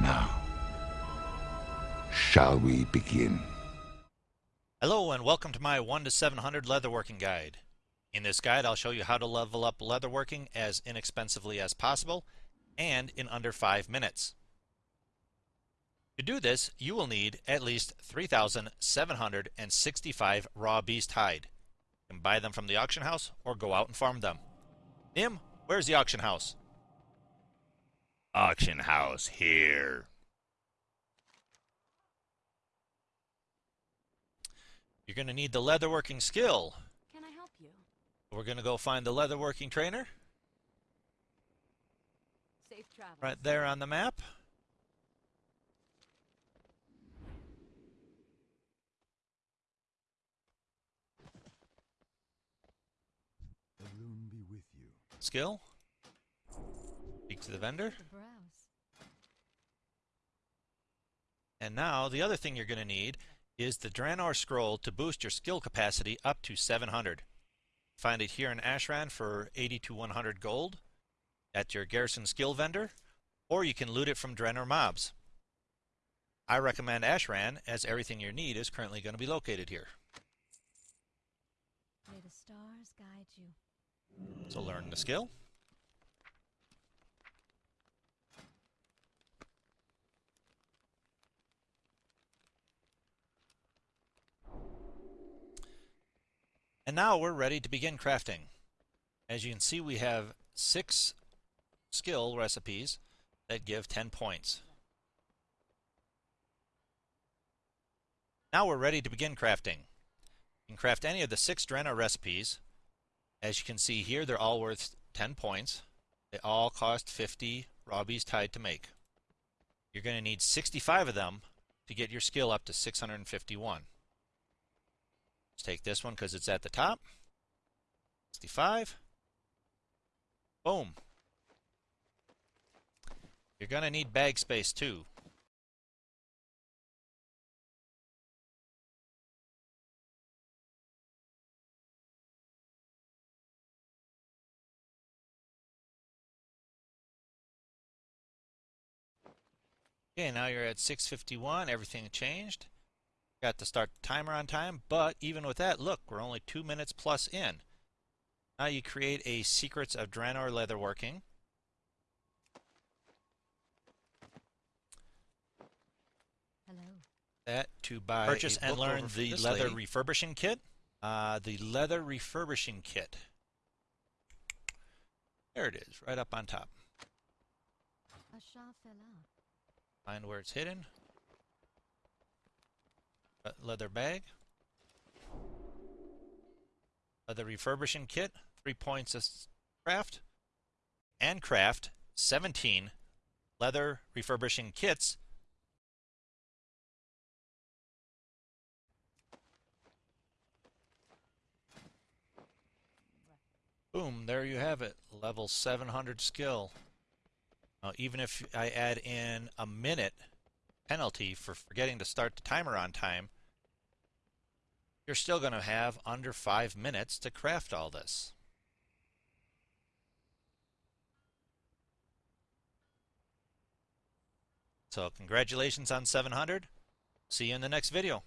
Now, shall we begin? Hello and welcome to my 1 to 700 leatherworking guide. In this guide I'll show you how to level up leatherworking as inexpensively as possible and in under 5 minutes. To do this you will need at least 3,765 raw beast hide. You can buy them from the auction house or go out and farm them. Nim, where's the auction house? Auction house here. You're going to need the leatherworking skill. Can I help you? We're going to go find the leatherworking trainer Safe travel. right there on the map. The rune be with you. Skill. Speak to the vendor. And now the other thing you're going to need is the Draenor Scroll to boost your skill capacity up to 700. Find it here in Ashran for 80 to 100 gold at your Garrison skill vendor, or you can loot it from Draenor mobs. I recommend Ashran as everything you need is currently going to be located here. May the stars guide you. So learn the skill. And now we're ready to begin crafting. As you can see, we have six skill recipes that give 10 points. Now we're ready to begin crafting. You can craft any of the six Draenor recipes. As you can see here, they're all worth 10 points. They all cost 50 raw beast hide to make. You're going to need 65 of them to get your skill up to 651. Let's take this one because it's at the top. 65. Boom. You're going to need bag space too. Okay, now you're at 651. Everything changed. Got to start the timer on time, but even with that, look, we're only two minutes plus in. Now you create a Secrets of Draenor Leatherworking. Hello. That to buy purchase and learn the leather lady. refurbishing kit. Uh, the leather refurbishing kit. There it is, right up on top. A fell out. Find where it's hidden. Uh, Leather bag. Leather refurbishing kit. Three points of craft. And craft 17 leather refurbishing kits. Boom, there you have it. Level 700 skill. Now, even if I add in a minute penalty for forgetting to start the timer on time, you're still going to have under five minutes to craft all this. So, congratulations on 700. See you in the next video.